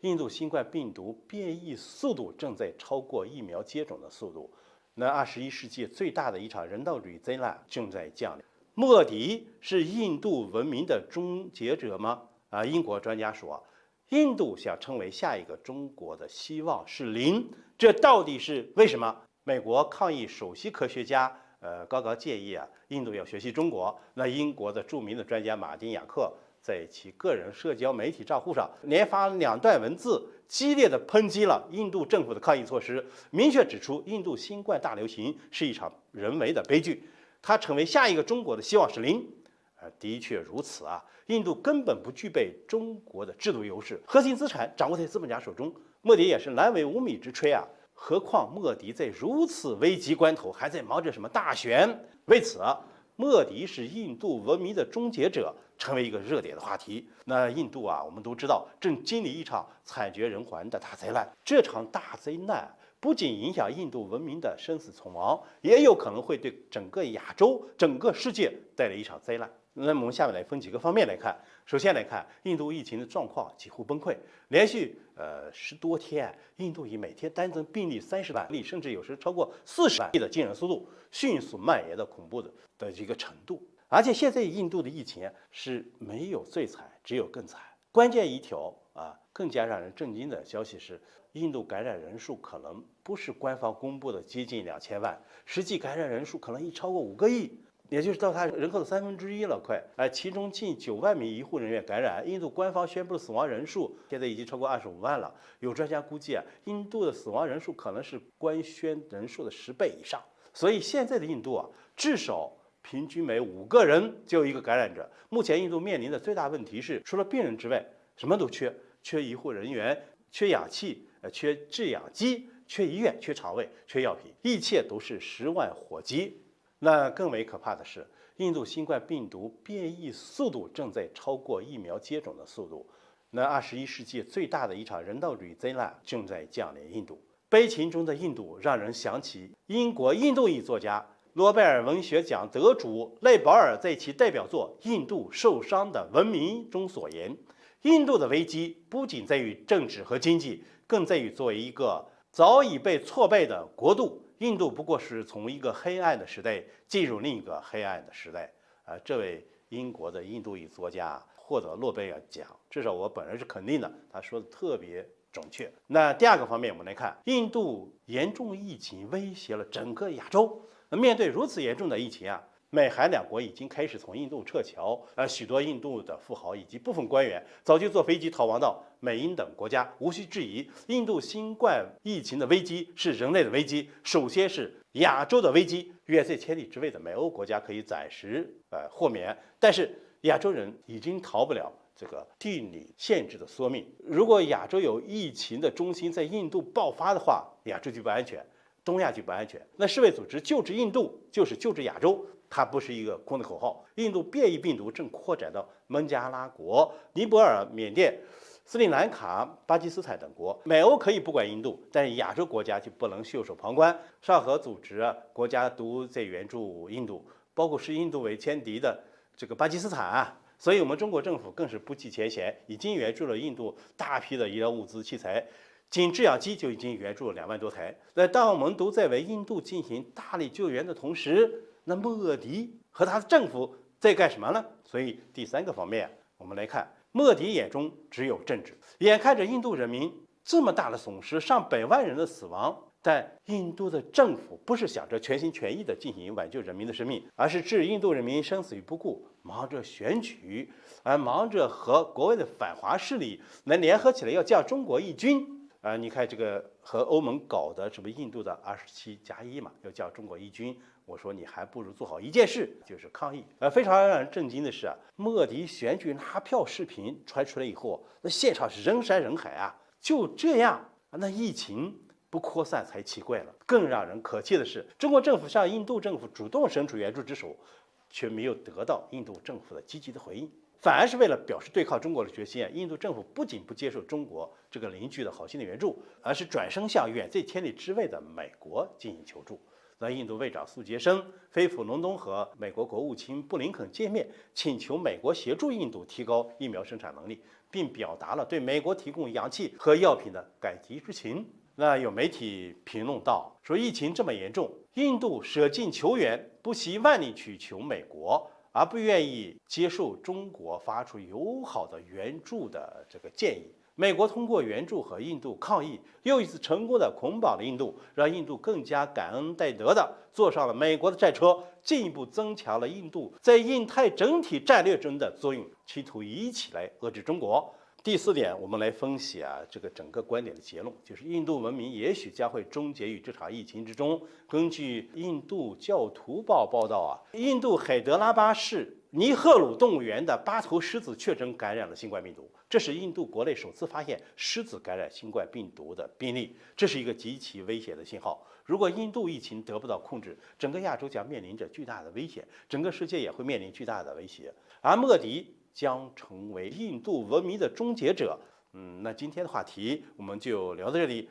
印度新冠病毒变异速度正在超过疫苗接种的速度。那二十一世纪最大的一场人道主义灾难正在降临。莫迪是印度文明的终结者吗？啊，英国专家说，印度想成为下一个中国的希望是零。这到底是为什么？美国抗疫首席科学家呃高高建议啊，印度要学习中国。那英国的著名的专家马丁雅克在其个人社交媒体账户上连发两段文字，激烈的抨击了印度政府的抗疫措施，明确指出印度新冠大流行是一场人为的悲剧。它成为下一个中国的希望是零，呃，的确如此啊。印度根本不具备中国的制度优势，核心资产掌握在资本家手中。莫迪也是难为无米之炊啊。何况莫迪在如此危急关头还在忙着什么大选？为此，莫迪是印度文明的终结者，成为一个热点的话题。那印度啊，我们都知道正经历一场惨绝人寰的大灾难。这场大灾难。不仅影响印度文明的生死存亡，也有可能会对整个亚洲、整个世界带来一场灾难。那么我们下面来分几个方面来看。首先来看，印度疫情的状况几乎崩溃，连续呃十多天，印度以每天单增病例三十万例，甚至有时超过四十万例的惊人速度，迅速蔓延到恐怖的的一个程度。而且现在印度的疫情是没有最惨，只有更惨。关键一条，更加让人震惊的消息是。印度感染人数可能不是官方公布的接近两千万，实际感染人数可能已超过五个亿，也就是到他人口的三分之一了，快！哎，其中近九万名医护人员感染，印度官方宣布的死亡人数现在已经超过二十五万了。有专家估计啊，印度的死亡人数可能是官宣人数的十倍以上。所以现在的印度啊，至少平均每五个人就有一个感染者。目前印度面临的最大问题是，除了病人之外，什么都缺，缺医护人员，缺氧气。呃，缺制氧机，缺医院，缺床位，缺药品，一切都是十万火急。那更为可怕的是，印度新冠病毒变异速度正在超过疫苗接种的速度。那二十一世纪最大的一场人道主义灾难正在降临印度。悲情中的印度，让人想起英国印度裔作家、诺贝尔文学奖得主赖保尔在其代表作《印度受伤的文明》中所言：“印度的危机不仅在于政治和经济。”更在于作为一个早已被挫败的国度，印度不过是从一个黑暗的时代进入另一个黑暗的时代。啊，这位英国的印度裔作家获得诺贝尔奖，至少我本人是肯定的，他说的特别准确。那第二个方面，我们来看，印度严重疫情威胁了整个亚洲。面对如此严重的疫情啊。美韩两国已经开始从印度撤侨，而许多印度的富豪以及部分官员早就坐飞机逃亡到美英等国家。无需质疑，印度新冠疫情的危机是人类的危机，首先是亚洲的危机。远在千里之外的美欧国家可以暂时呃豁免，但是亚洲人已经逃不了这个地理限制的缩命。如果亚洲有疫情的中心在印度爆发的话，亚洲就不安全，东亚就不安全。那世卫组织救治印度就是救治亚洲。它不是一个空的口号。印度变异病毒正扩展到孟加拉国、尼泊尔、缅甸、斯里兰卡、巴基斯坦等国。美欧可以不管印度，但是亚洲国家就不能袖手旁观。上合组织国家都在援助印度，包括视印度为天敌的这个巴基斯坦啊。所以，我们中国政府更是不计前嫌，已经援助了印度大批的医疗物资器材，仅制氧机就已经援助了两万多台。那当我们都在为印度进行大力救援的同时，那莫迪和他的政府在干什么呢？所以第三个方面，我们来看，莫迪眼中只有政治。眼看着印度人民这么大的损失，上百万人的死亡，但印度的政府不是想着全心全意地进行挽救人民的生命，而是置印度人民生死于不顾，忙着选举，而忙着和国外的反华势力能联合起来要降中国一军。啊，你看这个和欧盟搞的什么印度的二十七加一嘛，要叫中国一军。我说你还不如做好一件事，就是抗议。呃，非常让人震惊的是啊，莫迪选举拉票视频传出来以后，那现场是人山人海啊。就这样，那疫情不扩散才奇怪了。更让人可气的是，中国政府向印度政府主动伸出援助之手，却没有得到印度政府的积极的回应。反而是为了表示对抗中国的决心啊，印度政府不仅不接受中国这个邻居的好心的援助，而是转身向远在千里之外的美国进行求助。那印度卫长苏杰生飞赴伦敦和美国国务卿布林肯见面，请求美国协助印度提高疫苗生产能力，并表达了对美国提供氧气和药品的感激之情。那有媒体评论道说，疫情这么严重，印度舍近求远，不惜万里去求美国，而不愿意接受中国发出友好的援助的这个建议。美国通过援助和印度抗议，又一次成功的捆绑了印度，让印度更加感恩戴德的坐上了美国的战车，进一步增强了印度在印太整体战略中的作用，企图一起来遏制中国。第四点，我们来分析啊，这个整个观点的结论，就是印度文明也许将会终结于这场疫情之中。根据印度教徒报报道啊，印度海德拉巴市尼赫鲁动物园的八头狮子确诊感染了新冠病毒，这是印度国内首次发现狮子感染新冠病毒的病例，这是一个极其危险的信号。如果印度疫情得不到控制，整个亚洲将面临着巨大的危险，整个世界也会面临巨大的威胁。而莫迪。将成为印度文明的终结者。嗯，那今天的话题我们就聊到这里。